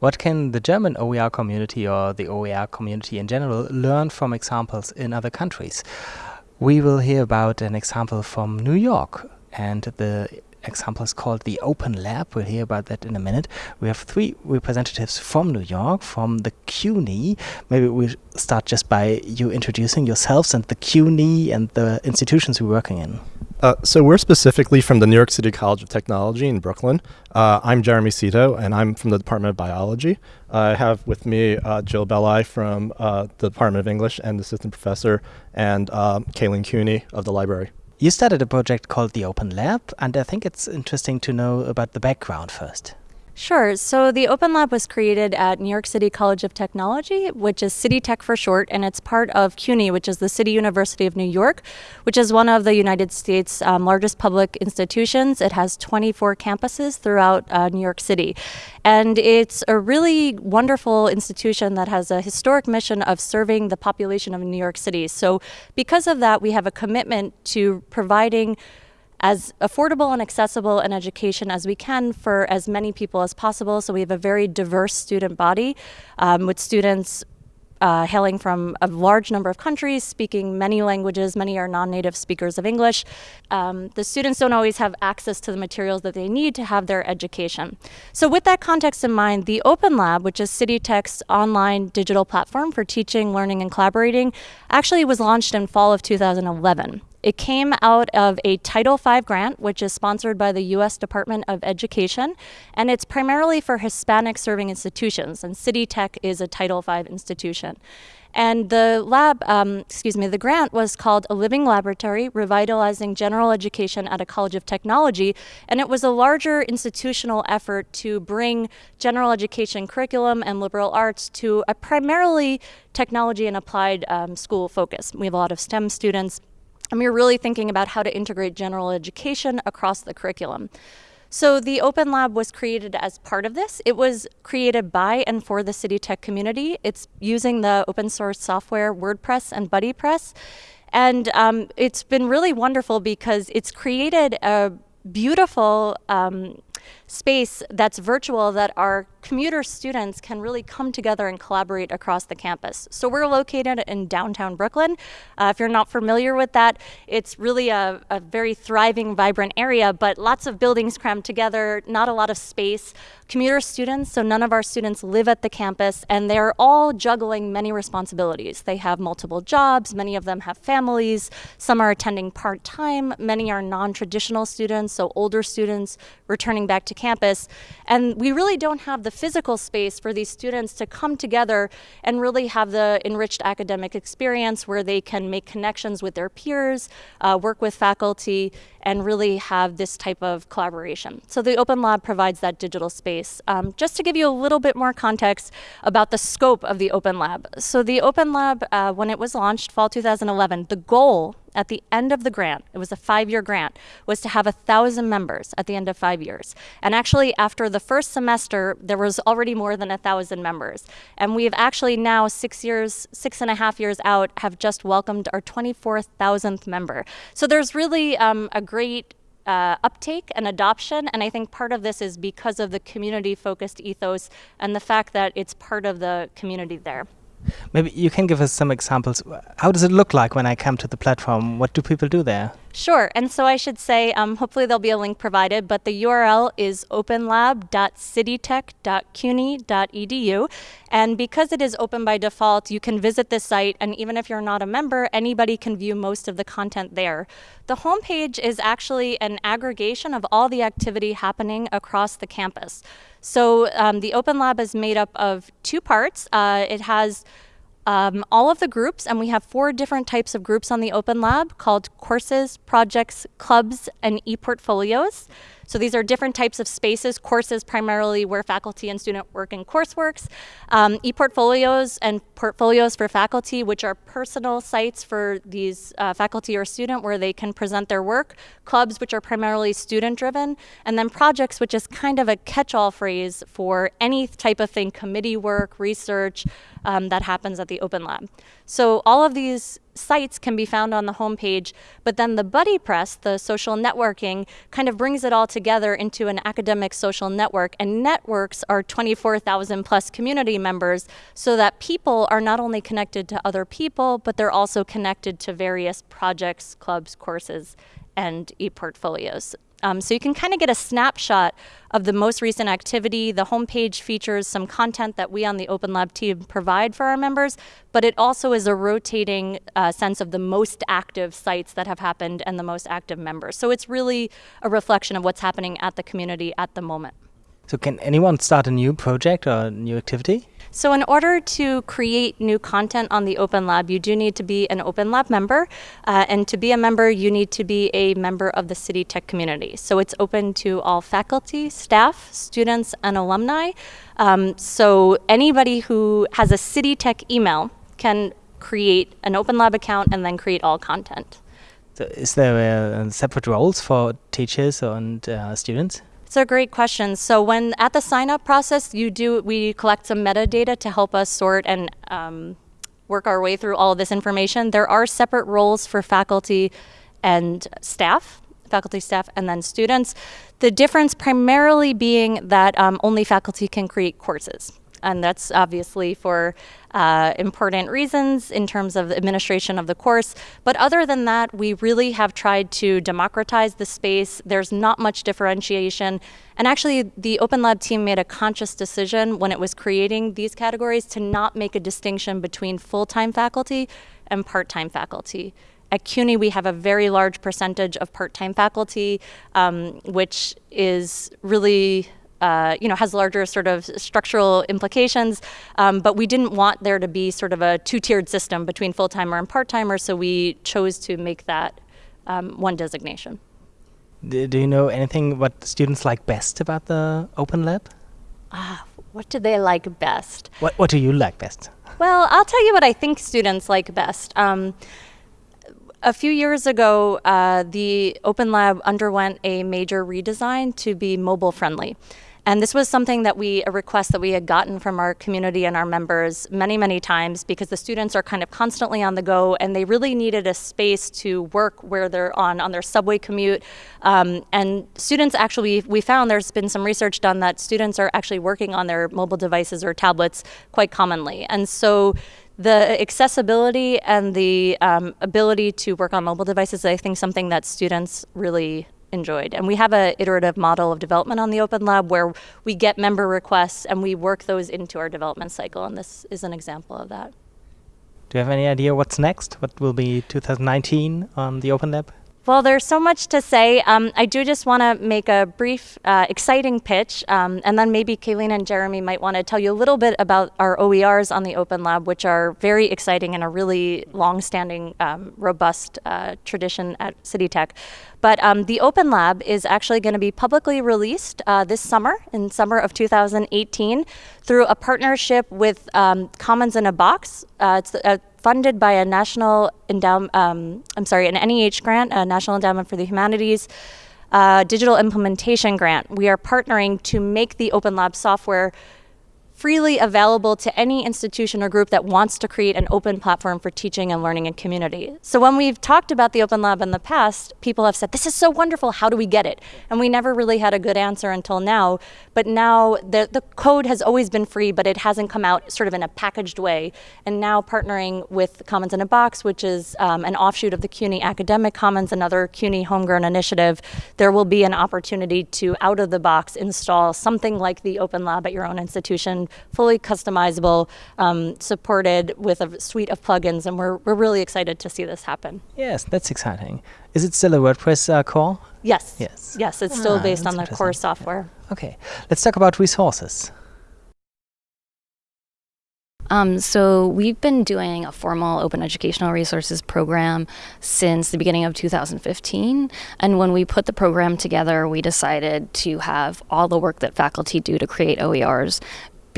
What can the German OER community or the OER community in general learn from examples in other countries? We will hear about an example from New York and the example is called the Open Lab. We'll hear about that in a minute. We have three representatives from New York, from the CUNY. Maybe we'll start just by you introducing yourselves and the CUNY and the institutions you're working in. Uh, so we're specifically from the New York City College of Technology in Brooklyn. Uh, I'm Jeremy Seto, and I'm from the Department of Biology. I have with me uh, Jill Belli from uh, the Department of English and assistant professor, and uh, Cailean Cooney of the library. You started a project called the Open Lab, and I think it's interesting to know about the background first. Sure. So the Open Lab was created at New York City College of Technology, which is City Tech for short, and it's part of CUNY, which is the City University of New York, which is one of the United States' um, largest public institutions. It has 24 campuses throughout uh, New York City. And it's a really wonderful institution that has a historic mission of serving the population of New York City. So because of that, we have a commitment to providing as affordable and accessible an education as we can for as many people as possible. So we have a very diverse student body um, with students uh, hailing from a large number of countries, speaking many languages. Many are non-native speakers of English. Um, the students don't always have access to the materials that they need to have their education. So with that context in mind, the Open Lab, which is City Tech's online digital platform for teaching, learning, and collaborating, actually was launched in fall of 2011. It came out of a Title V grant, which is sponsored by the U.S. Department of Education, and it's primarily for Hispanic serving institutions, and City Tech is a Title V institution. And the lab, um, excuse me, the grant was called A Living Laboratory, Revitalizing General Education at a College of Technology. And it was a larger institutional effort to bring general education curriculum and liberal arts to a primarily technology and applied um, school focus. We have a lot of STEM students and we were really thinking about how to integrate general education across the curriculum. So the Open Lab was created as part of this. It was created by and for the City Tech community. It's using the open source software WordPress and BuddyPress. And um, it's been really wonderful because it's created a beautiful um, space that's virtual that our commuter students can really come together and collaborate across the campus. So we're located in downtown Brooklyn. Uh, if you're not familiar with that, it's really a, a, very thriving, vibrant area, but lots of buildings crammed together, not a lot of space. Commuter students, so none of our students live at the campus, and they're all juggling many responsibilities. They have multiple jobs, many of them have families, some are attending part-time, many are non-traditional students, so older students returning back to campus. And we really don't have the physical space for these students to come together and really have the enriched academic experience where they can make connections with their peers, uh, work with faculty, and really have this type of collaboration. So the Open Lab provides that digital space. Um, just to give you a little bit more context about the scope of the Open Lab. So the Open Lab, uh, when it was launched, fall 2011, the goal at the end of the grant, it was a five-year grant, was to have a thousand members at the end of five years. And actually, after the first semester, there was already more than a thousand members. And we've actually now, six years, six and a half years out, have just welcomed our 24,000th member. So there's really um, a great uh, uptake and adoption. And I think part of this is because of the community focused ethos and the fact that it's part of the community there. Maybe you can give us some examples. How does it look like when I come to the platform? What do people do there? Sure, and so I should say, um, hopefully there'll be a link provided, but the URL is openlab.citytech.cuny.edu. And because it is open by default, you can visit this site, and even if you're not a member, anybody can view most of the content there. The homepage is actually an aggregation of all the activity happening across the campus. So um, the Open Lab is made up of two parts. Uh, it has um, all of the groups, and we have four different types of groups on the Open Lab called courses, projects, clubs, and e-portfolios. So these are different types of spaces, courses primarily where faculty and student work in courseworks, um, e-portfolios and portfolios for faculty, which are personal sites for these uh, faculty or student where they can present their work, clubs, which are primarily student-driven, and then projects, which is kind of a catch-all phrase for any type of thing, committee work, research, um, that happens at the Open Lab. So all of these sites can be found on the homepage, but then the BuddyPress, the social networking, kind of brings it all together into an academic social network. And networks are 24,000 plus community members so that people are not only connected to other people, but they're also connected to various projects, clubs, courses, and e-portfolios. Um, so you can kind of get a snapshot of the most recent activity. The homepage features some content that we on the Open Lab team provide for our members, but it also is a rotating uh, sense of the most active sites that have happened and the most active members. So it's really a reflection of what's happening at the community at the moment. So can anyone start a new project or a new activity? So in order to create new content on the Open Lab, you do need to be an Open Lab member. Uh, and to be a member, you need to be a member of the City Tech community. So it's open to all faculty, staff, students, and alumni. Um, so anybody who has a City Tech email can create an Open Lab account and then create all content. So is there uh, separate roles for teachers and uh, students? It's a great question. So when at the sign up process, you do we collect some metadata to help us sort and um, work our way through all of this information. There are separate roles for faculty and staff, faculty, staff, and then students. The difference primarily being that um, only faculty can create courses and that's obviously for uh, important reasons in terms of administration of the course. But other than that, we really have tried to democratize the space. There's not much differentiation. And actually, the Open Lab team made a conscious decision when it was creating these categories to not make a distinction between full-time faculty and part-time faculty. At CUNY, we have a very large percentage of part-time faculty, um, which is really uh, you know, has larger sort of structural implications. Um, but we didn't want there to be sort of a two-tiered system between full-timer and part-timer, so we chose to make that um, one designation. Do, do, you know anything what students like best about the Open Lab? Ah, what do they like best? What What do you like best? Well, I'll tell you what I think students like best. Um, a few years ago, uh, the Open Lab underwent a major redesign to be mobile friendly. And this was something that we, a request that we had gotten from our community and our members many, many times because the students are kind of constantly on the go and they really needed a space to work where they're on, on their subway commute. Um, and students actually, we found there's been some research done that students are actually working on their mobile devices or tablets quite commonly. And so the accessibility and the um, ability to work on mobile devices, I think something that students really enjoyed. And we have an iterative model of development on the Open Lab where we get member requests and we work those into our development cycle. And this is an example of that. Do you have any idea what's next? What will be 2019 on the Open Lab? Well, there's so much to say. Um, I do just want to make a brief, uh, exciting pitch, um, and then maybe Cailean and Jeremy might want to tell you a little bit about our OERs on the Open Lab, which are very exciting and a really long-standing, um, robust uh, tradition at City Tech. But um, the Open Lab is actually going to be publicly released uh, this summer, in summer of 2018, through a partnership with um, Commons in a Box. Uh, it's a funded by a national endowment, um, I'm sorry, an NEH grant, a National Endowment for the Humanities, uh, digital implementation grant. We are partnering to make the Open Lab software freely available to any institution or group that wants to create an open platform for teaching and learning and community. So when we've talked about the Open Lab in the past, people have said, this is so wonderful, how do we get it? And we never really had a good answer until now, but now the, the code has always been free, but it hasn't come out sort of in a packaged way. And now partnering with Commons in a Box, which is um, an offshoot of the CUNY Academic Commons, another CUNY homegrown initiative, there will be an opportunity to out of the box install something like the Open Lab at your own institution fully customizable, um, supported with a suite of plugins, and we're, we're really excited to see this happen. Yes, that's exciting. Is it still a WordPress uh, core? Yes. Yes. Yes, it's still ah, based on the core software. Yeah. Okay, let's talk about resources. Um, so we've been doing a formal open educational resources program since the beginning of 2015. And when we put the program together, we decided to have all the work that faculty do to create OERs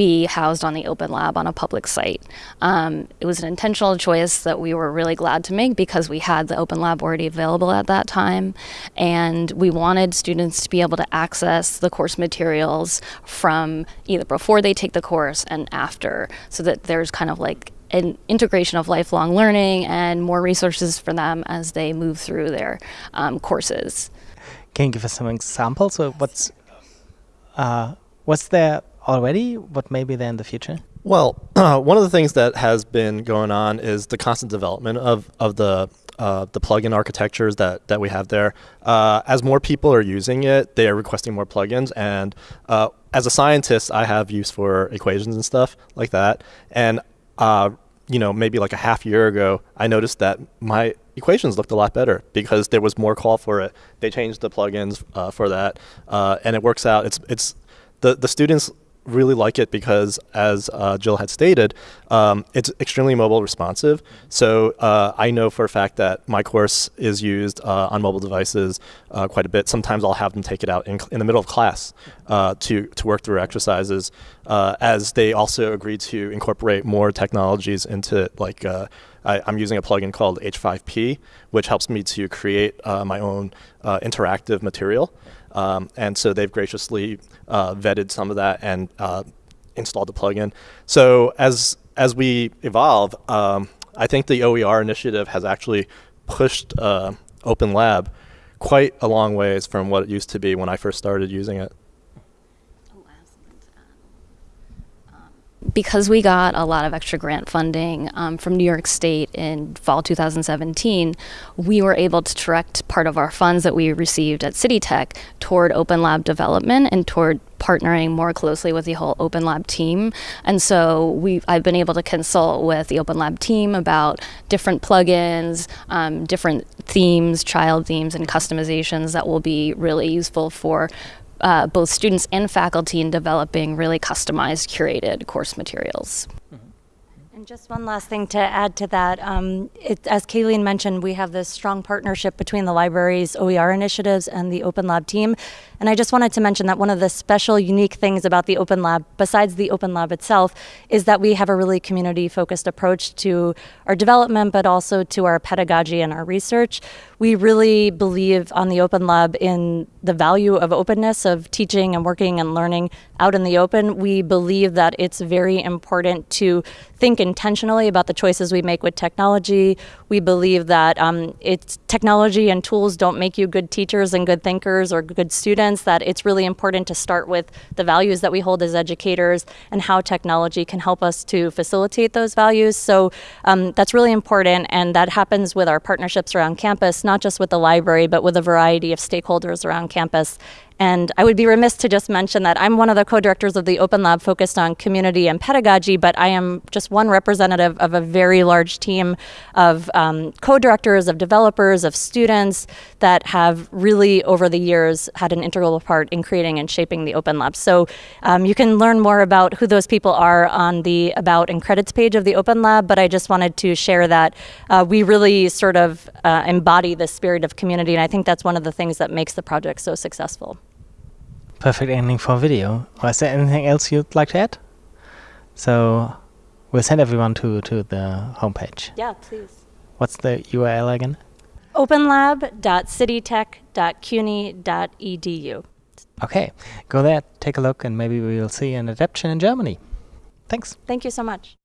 be housed on the Open Lab on a public site. Um, it was an intentional choice that we were really glad to make because we had the Open Lab already available at that time, and we wanted students to be able to access the course materials from either before they take the course and after, so that there's kind of like an integration of lifelong learning and more resources for them as they move through their um, courses. Can you give us some examples of what's uh, what's there already? but may be there in the future? Well, uh, one of the things that has been going on is the constant development of, of the uh, the plugin architectures that, that we have there. Uh, as more people are using it, they are requesting more plugins. And uh, as a scientist, I have use for equations and stuff like that. And uh, you know, maybe like a half year ago, I noticed that my equations looked a lot better because there was more call for it. They changed the plugins uh, for that, and it works out. It's it's the the students really like it because, as uh, Jill had stated, um, it's extremely mobile responsive. So uh, I know for a fact that my course is used uh, on mobile devices uh, quite a bit. Sometimes I'll have them take it out in, in the middle of class uh, to, to work through exercises, uh, as they also agreed to incorporate more technologies into it, like I, am using a plugin called H5P, which helps me to create my own interactive material. Um, and so they've graciously uh, vetted some of that and uh, installed the plugin. So as as we evolve, um, I think the OER initiative has actually pushed uh, Open Lab quite a long ways from what it used to be when I first started using it. Because we got a lot of extra grant funding um, from New York State in fall 2017, we were able to direct part of our funds that we received at City Tech toward Open Lab development and toward partnering more closely with the whole Open Lab team. And so we I've been able to consult with the Open Lab team about different plugins, um, different themes, child themes, and customizations that will be really useful for uh, both students and faculty in developing really customized, curated course materials. And just one last thing to add to that. Um, it, as Cailean mentioned, we have this strong partnership between the library's OER initiatives and the Open Lab team. And I just wanted to mention that one of the special, unique things about the Open Lab, besides the Open Lab itself, is that we have a really community focused approach to our development, but also to our pedagogy and our research. We really believe on the Open Lab in the value of openness, of teaching and working and learning out in the open. We believe that it's very important to think intentionally about the choices we make with technology. We believe that um, it's technology and tools don't make you good teachers and good thinkers or good students, that it's really important to start with the values that we hold as educators and how technology can help us to facilitate those values. So um, that's really important, and that happens with our partnerships around campus, not just with the library, but with a variety of stakeholders around campus. And I would be remiss to just mention that I'm one of the co-directors of the Open Lab focused on community and pedagogy, but I am just one representative of a very large team of um, co-directors, of developers, of students that have really over the years had an integral part in creating and shaping the Open Lab. So um, you can learn more about who those people are on the About and Credits page of the Open Lab, but I just wanted to share that uh, we really sort of uh, embody the spirit of community, and I think that's one of the things that makes the project so successful perfect ending for a video. Or is there anything else you'd like to add? So we'll send everyone to, to the homepage. Yeah, please. What's the URL again? openlab.citytech.cuny.edu. Okay, go there, take a look, and maybe we will see an adaptation in Germany. Thanks. Thank you so much.